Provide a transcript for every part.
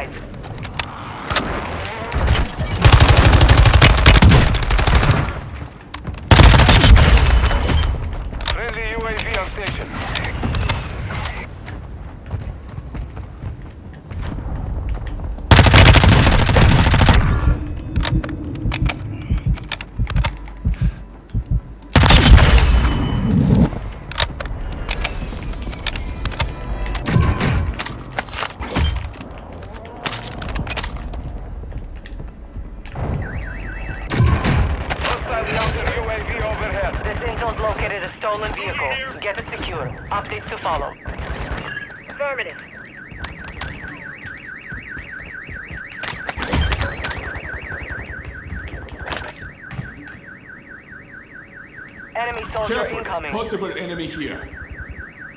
alive. Friendly UAV on station. Overhead. This intel's located a stolen vehicle. Get it secure. Updates to follow. Affirmative. Enemy soldier Careful. incoming. Possible enemy here.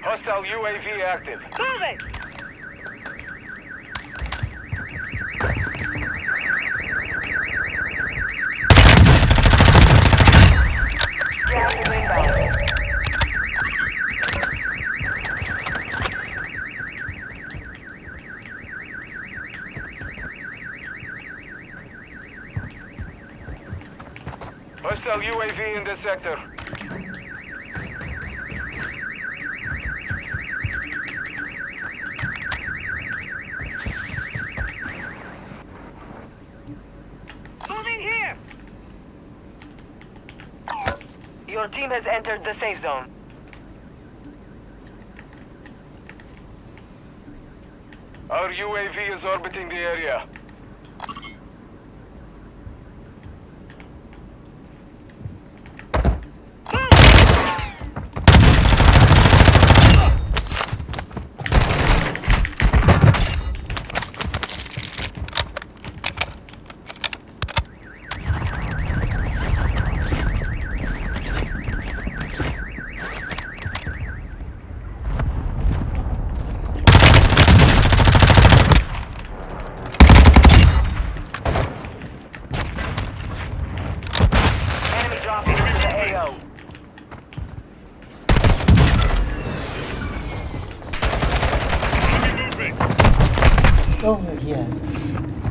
Hostile UAV active. Moving! Gas is inbound. Hostile UAV in the sector. Moving here! Your team has entered the safe zone. Our UAV is orbiting the area. Dschungel hier.